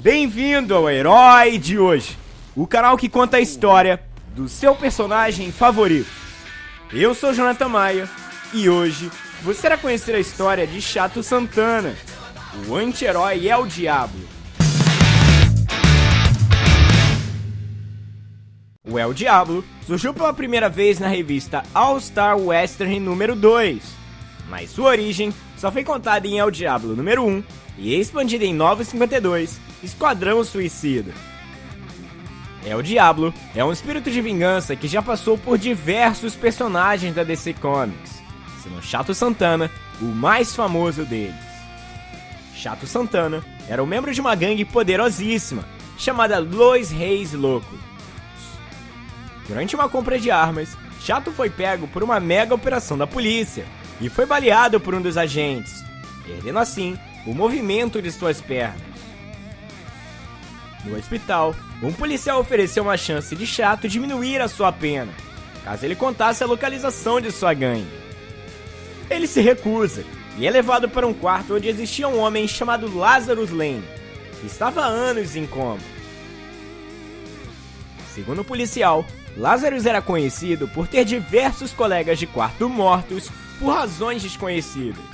Bem-vindo ao Herói de hoje, o canal que conta a história do seu personagem favorito. Eu sou Jonathan Maia e hoje você irá conhecer a história de Chato Santana, o anti-herói é o Diablo. O El Diablo surgiu pela primeira vez na revista All Star Western número 2, mas sua origem só foi contada em El Diablo número 1 e expandida em 952, Esquadrão Suicida. El Diablo é um espírito de vingança que já passou por diversos personagens da DC Comics, sendo Chato Santana o mais famoso deles. Chato Santana era um membro de uma gangue poderosíssima chamada Lois Reis Louco Durante uma compra de armas, Chato foi pego por uma mega operação da polícia e foi baleado por um dos agentes, perdendo assim o movimento de suas pernas. No hospital, um policial ofereceu uma chance de Chato diminuir a sua pena, caso ele contasse a localização de sua gangue. Ele se recusa e é levado para um quarto onde existia um homem chamado Lazarus Lane, que estava há anos em coma. Segundo o policial, Lazarus era conhecido por ter diversos colegas de quarto mortos por razões desconhecidas.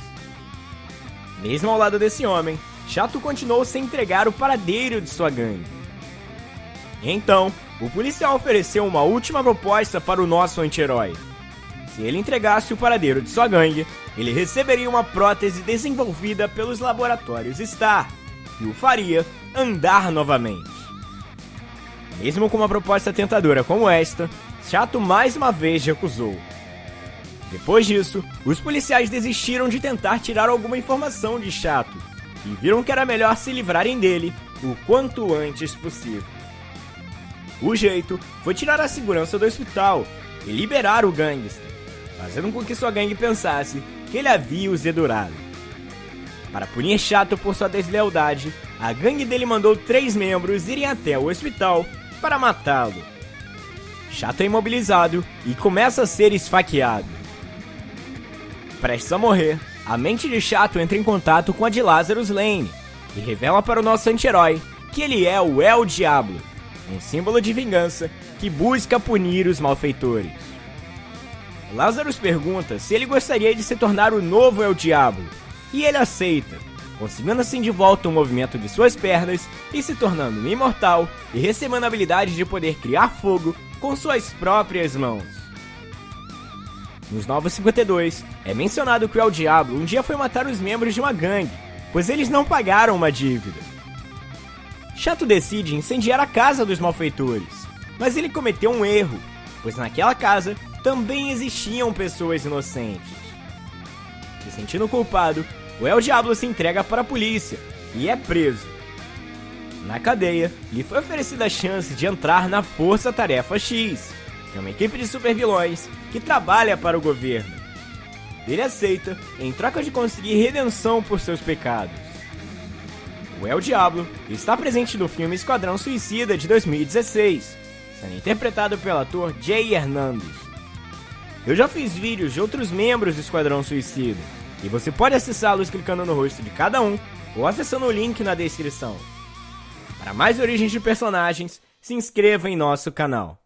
Mesmo ao lado desse homem, Chato continuou sem entregar o paradeiro de sua gangue. Então, o policial ofereceu uma última proposta para o nosso anti-herói. Se ele entregasse o paradeiro de sua gangue, ele receberia uma prótese desenvolvida pelos laboratórios Star, que o faria andar novamente. Mesmo com uma proposta tentadora como esta, Chato mais uma vez recusou. Depois disso, os policiais desistiram de tentar tirar alguma informação de Chato e viram que era melhor se livrarem dele o quanto antes possível. O jeito foi tirar a segurança do hospital e liberar o gangster, fazendo com que sua gangue pensasse que ele havia os dedurado. Para punir Chato por sua deslealdade, a gangue dele mandou três membros irem até o hospital para matá-lo. Chato é imobilizado e começa a ser esfaqueado. Prestes a morrer, a mente de Chato entra em contato com a de Lazarus Lane e revela para o nosso anti-herói que ele é o El Diablo, um símbolo de vingança que busca punir os malfeitores. Lazarus pergunta se ele gostaria de se tornar o novo El Diablo, e ele aceita, conseguindo assim de volta o movimento de suas pernas e se tornando imortal e recebendo a habilidade de poder criar fogo com suas próprias mãos. Nos Novos 52, é mencionado que o El Diablo um dia foi matar os membros de uma gangue, pois eles não pagaram uma dívida. Chato decide incendiar a casa dos malfeitores, mas ele cometeu um erro, pois naquela casa também existiam pessoas inocentes. Se sentindo culpado, o El Diablo se entrega para a polícia e é preso. Na cadeia, lhe foi oferecida a chance de entrar na Força Tarefa X, é uma equipe de supervilões que trabalha para o governo. Ele aceita em troca de conseguir redenção por seus pecados. O El Diablo está presente no filme Esquadrão Suicida de 2016, sendo interpretado pelo ator Jay Hernandez. Eu já fiz vídeos de outros membros do Esquadrão Suicida, e você pode acessá-los clicando no rosto de cada um ou acessando o link na descrição. Para mais origens de personagens, se inscreva em nosso canal.